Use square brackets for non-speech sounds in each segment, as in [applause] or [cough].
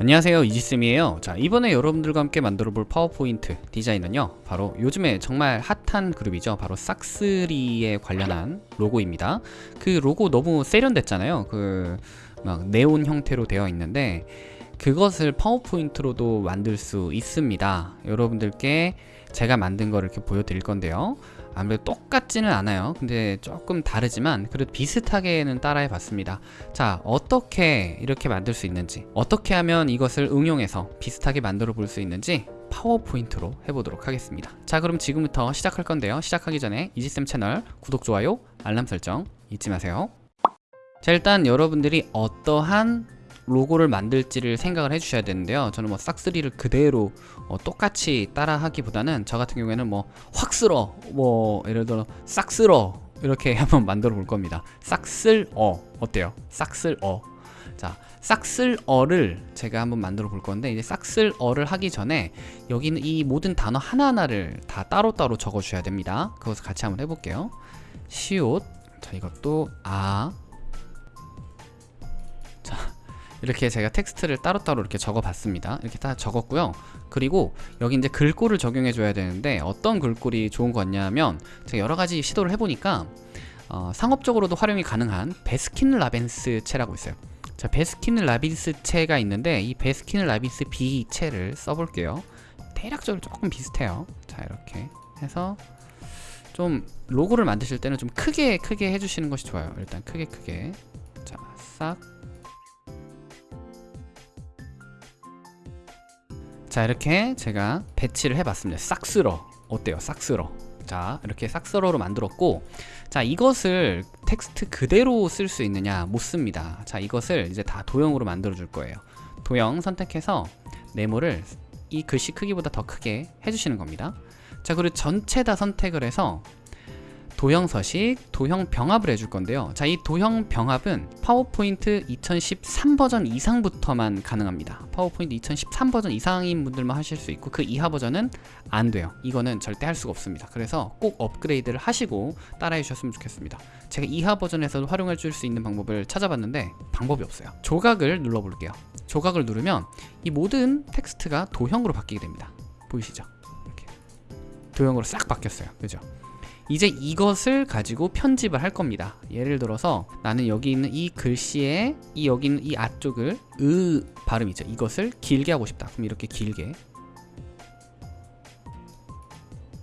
안녕하세요 이지쌤이에요. 자 이번에 여러분들과 함께 만들어 볼 파워포인트 디자인은요 바로 요즘에 정말 핫한 그룹이죠. 바로 싹스리에 관련한 로고입니다. 그 로고 너무 세련됐잖아요. 그 막 네온 형태로 되어 있는데 그것을 파워포인트로도 만들 수 있습니다. 여러분들께 제가 만든 거를 이렇게 보여드릴 건데요. 아무래도 똑같지는 않아요. 근데 조금 다르지만 그래도 비슷하게는 따라해 봤습니다. 자 어떻게 이렇게 만들 수 있는지 어떻게 하면 이것을 응용해서 비슷하게 만들어 볼 수 있는지 파워포인트로 해보도록 하겠습니다. 자 그럼 지금부터 시작할 건데요. 시작하기 전에 이지쌤 채널 구독, 좋아요, 알람 설정 잊지 마세요. 자 일단 여러분들이 어떠한 로고를 만들지를 생각을 해주셔야 되는데요. 저는 뭐 싹스리를 그대로 어, 똑같이 따라 하기보다는 저 같은 경우에는 뭐 확 쓸어 뭐 예를 들어 싹 쓸어 이렇게 [laughs] 한번 만들어 볼 겁니다. 싹쓸어. 어때요? 싹쓸어. 자 싹쓸어를 제가 한번 만들어 볼 건데 이제 싹쓸어를 하기 전에 여기는 이 모든 단어 하나하나를 다 따로따로 적어 주셔야 됩니다. 그것을 같이 한번 해볼게요. 시옷. 자 이것도 아 이렇게 제가 텍스트를 따로따로 이렇게 적어 봤습니다. 이렇게 다 적었고요. 그리고 여기 이제 글꼴을 적용해 줘야 되는데 어떤 글꼴이 좋은 거냐면 제가 여러 가지 시도를 해보니까 어, 상업적으로도 활용이 가능한 배스킨 라빈스 체라고 있어요. 자 배스킨 라빈스 체가 있는데 이 배스킨 라빈스 B 체를 써볼게요. 대략적으로 조금 비슷해요. 자 이렇게 해서 좀 로고를 만드실 때는 좀 크게 크게 해주시는 것이 좋아요. 일단 크게 크게. 자 싹 자 이렇게 제가 배치를 해봤습니다. 싹쓸어. 어때요? 싹쓸어. 자 이렇게 싹쓸어로 만들었고 자 이것을 텍스트 그대로 쓸 수 있느냐? 못 씁니다. 자 이것을 이제 다 도형으로 만들어 줄 거예요. 도형 선택해서 네모를 이 글씨 크기보다 더 크게 해주시는 겁니다. 자 그리고 전체 다 선택을 해서 도형 서식, 도형 병합을 해줄 건데요. 자 이 도형 병합은 파워포인트 2013 버전 이상부터만 가능합니다. 파워포인트 2013 버전 이상인 분들만 하실 수 있고 그 이하 버전은 안 돼요. 이거는 절대 할 수가 없습니다. 그래서 꼭 업그레이드를 하시고 따라해 주셨으면 좋겠습니다. 제가 이하 버전에서도 활용해 줄 수 있는 방법을 찾아봤는데 방법이 없어요. 조각을 눌러 볼게요. 조각을 누르면 이 모든 텍스트가 도형으로 바뀌게 됩니다. 보이시죠? 이렇게. 도형으로 싹 바뀌었어요. 그죠? 이제 이것을 가지고 편집을 할 겁니다. 예를 들어서 나는 여기 있는 이 글씨에 이 여기 있는 이 앞쪽을 으 발음이죠. 이것을 길게 하고 싶다. 그럼 이렇게 길게.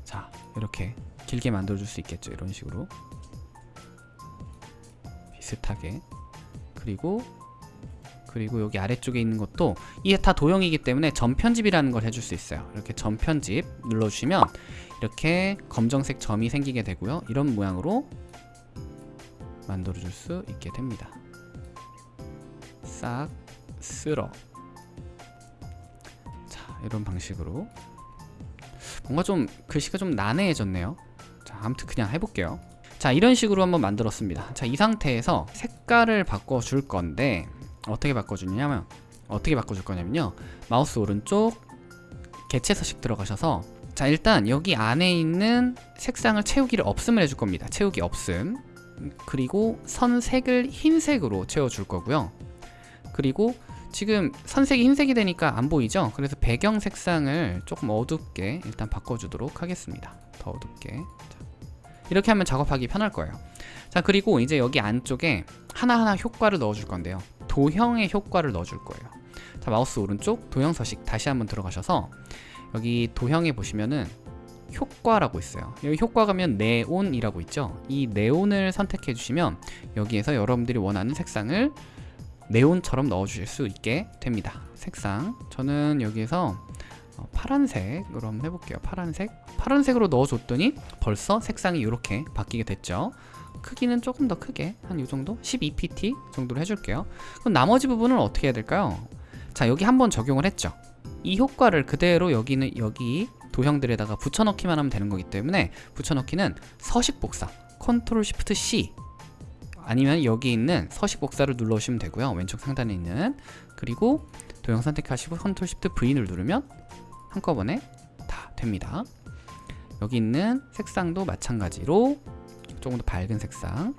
자 이렇게 길게 만들어 줄 수 있겠죠. 이런 식으로. 비슷하게. 그리고 그리고 여기 아래쪽에 있는 것도 이게 다 도형이기 때문에 전편집이라는 걸 해줄 수 있어요. 이렇게 전편집 눌러주시면 이렇게 검정색 점이 생기게 되고요. 이런 모양으로 만들어 줄 수 있게 됩니다. 싹 쓸어. 자 이런 방식으로. 뭔가 좀 글씨가 좀 난해해졌네요. 자 아무튼 그냥 해볼게요. 자 이런 식으로 한번 만들었습니다. 자 이 상태에서 색깔을 바꿔 줄 건데 어떻게 바꿔주냐면 어떻게 바꿔줄 거냐면요. 마우스 오른쪽 개체 서식 들어가셔서 자 일단 여기 안에 있는 색상을 채우기를 없음을 해줄 겁니다. 채우기 없음. 그리고 선색을 흰색으로 채워줄 거고요. 그리고 지금 선색이 흰색이 되니까 안 보이죠? 그래서 배경 색상을 조금 어둡게 일단 바꿔주도록 하겠습니다. 더 어둡게. 자, 이렇게 하면 작업하기 편할 거예요. 자 그리고 이제 여기 안쪽에 하나하나 효과를 넣어줄 건데요. 도형의 효과를 넣어줄 거예요. 자 마우스 오른쪽 도형 서식 다시 한번 들어가셔서 여기 도형에 보시면은 효과라고 있어요. 여기 효과 가면 네온이라고 있죠? 이 네온을 선택해 주시면 여기에서 여러분들이 원하는 색상을 네온처럼 넣어 주실 수 있게 됩니다. 색상. 저는 여기에서 어, 파란색으로 한번 해볼게요. 파란색. 파란색으로 넣어줬더니 벌써 색상이 이렇게 바뀌게 됐죠. 크기는 조금 더 크게 한이 정도? 12pt 정도로 해줄게요. 그럼 나머지 부분은 어떻게 해야 될까요? 자 여기 한번 적용을 했죠. 이 효과를 그대로 여기는 여기 도형들에다가 붙여넣기만 하면 되는 거기 때문에 붙여넣기는 서식 복사 Control Shift C 아니면 여기 있는 서식 복사를 눌러주시면 되고요. 왼쪽 상단에 있는. 그리고 도형 선택하시고 Control Shift V를 누르면 한꺼번에 다 됩니다. 여기 있는 색상도 마찬가지로 조금 더 밝은 색상.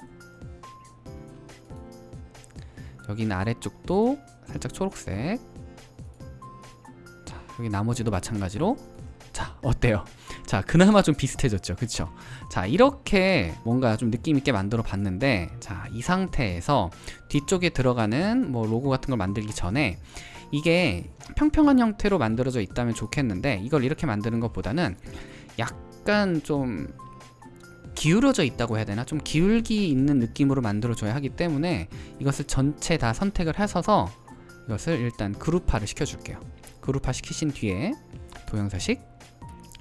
여기 는 아래쪽도 살짝 초록색. 여기 나머지도 마찬가지로. 자 어때요? 자 그나마 좀 비슷해졌죠? 그쵸? 자 이렇게 뭔가 좀 느낌 있게 만들어 봤는데 자 이 상태에서 뒤쪽에 들어가는 뭐 로고 같은 걸 만들기 전에 이게 평평한 형태로 만들어져 있다면 좋겠는데 이걸 이렇게 만드는 것보다는 약간 좀 기울어져 있다고 해야 되나? 좀 기울기 있는 느낌으로 만들어줘야 하기 때문에 이것을 전체 다 선택을 하셔서 이것을 일단 그룹화를 시켜줄게요. 그룹화 시키신 뒤에 도형서식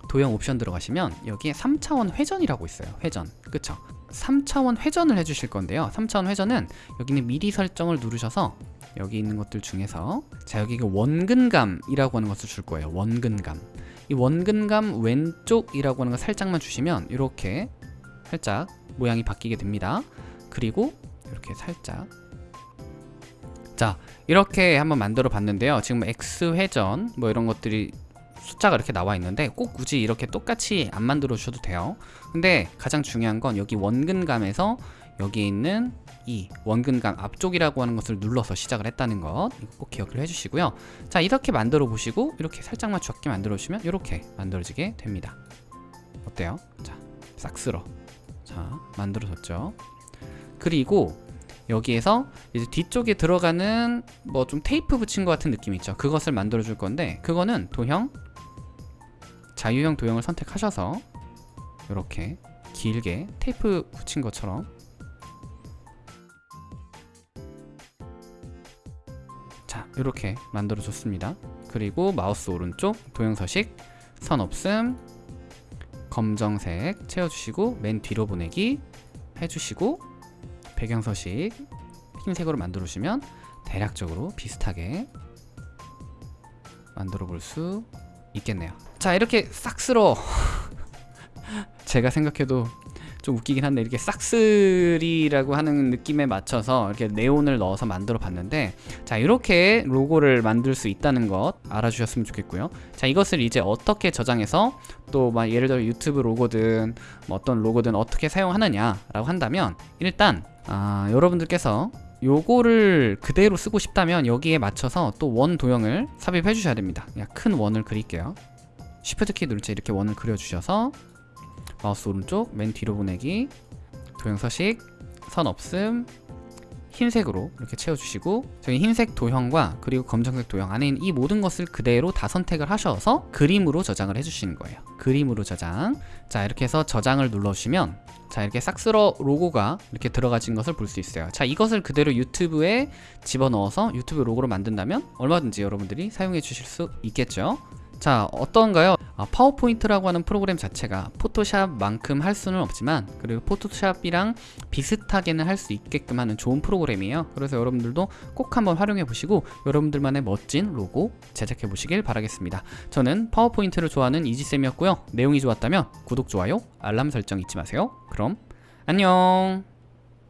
도형 옵션 들어가시면 여기에 3차원 회전이라고 있어요. 회전. 그쵸? 3차원 회전을 해주실 건데요. 3차원 회전은 여기는 미리 설정을 누르셔서 여기 있는 것들 중에서 자 여기 그 원근감이라고 하는 것을 줄 거예요. 원근감. 이 원근감 왼쪽이라고 하는 거 살짝만 주시면 이렇게 살짝 모양이 바뀌게 됩니다. 그리고 이렇게 살짝 자 이렇게 한번 만들어 봤는데요. 지금 X 회전 뭐 이런 것들이 숫자가 이렇게 나와 있는데 꼭 굳이 이렇게 똑같이 안 만들어 주셔도 돼요. 근데 가장 중요한 건 여기 원근감에서 여기 있는 이 원근감 앞쪽이라고 하는 것을 눌러서 시작을 했다는 것 꼭 기억을 해주시고요. 자 이렇게 만들어 보시고 이렇게 살짝만 적게 만들어 주시면 이렇게 만들어지게 됩니다. 어때요? 자 싹 쓸어. 자 만들어졌죠? 그리고 여기에서 이제 뒤쪽에 들어가는 뭐 좀 테이프 붙인 것 같은 느낌 있죠? 그것을 만들어 줄 건데 그거는 도형 자유형 도형을 선택하셔서 이렇게 길게 테이프 붙인 것처럼 이렇게 만들어 줬습니다. 그리고 마우스 오른쪽 도형서식 선 없음 검정색 채워주시고 맨 뒤로 보내기 해주시고 배경서식 흰색으로 만들어 주시면 대략적으로 비슷하게 만들어 볼 수 있겠네요. 자 이렇게 싹쓸어 [laughs] 제가 생각해도 좀 웃기긴 한데 이렇게 싹쓸이라고 하는 느낌에 맞춰서 이렇게 네온을 넣어서 만들어 봤는데 자 이렇게 로고를 만들 수 있다는 것 알아주셨으면 좋겠고요. 자 이것을 이제 어떻게 저장해서 또 막 예를 들어 유튜브 로고든 뭐 어떤 로고든 어떻게 사용하느냐 라고 한다면 일단 아, 여러분들께서 요거를 그대로 쓰고 싶다면 여기에 맞춰서 또 원 도형을 삽입해 주셔야 됩니다. 그냥 큰 원을 그릴게요. Shift 키 누를 때 이렇게 원을 그려 주셔서 마우스 오른쪽 맨 뒤로 보내기. 도형 서식 선 없음. 흰색으로 이렇게 채워주시고 저희 흰색 도형과 그리고 검정색 도형 안에 있는 이 모든 것을 그대로 다 선택을 하셔서 그림으로 저장을 해주시는 거예요. 그림으로 저장. 자 이렇게 해서 저장을 눌러주시면 자 이렇게 싹쓸어 로고가 이렇게 들어가진 것을 볼 수 있어요. 자 이것을 그대로 유튜브에 집어넣어서 유튜브 로고로 만든다면 얼마든지 여러분들이 사용해 주실 수 있겠죠 자 어떤가요? 아, 파워포인트라고 하는 프로그램 자체가 포토샵만큼 할 수는 없지만 그리고 포토샵이랑 비슷하게는 할 수 있게끔 하는 좋은 프로그램이에요. 그래서 여러분들도 꼭 한번 활용해 보시고 여러분들만의 멋진 로고 제작해 보시길 바라겠습니다. 저는 파워포인트를 좋아하는 이지쌤이었고요. 내용이 좋았다면 구독, 좋아요, 알람 설정 잊지 마세요. 그럼 안녕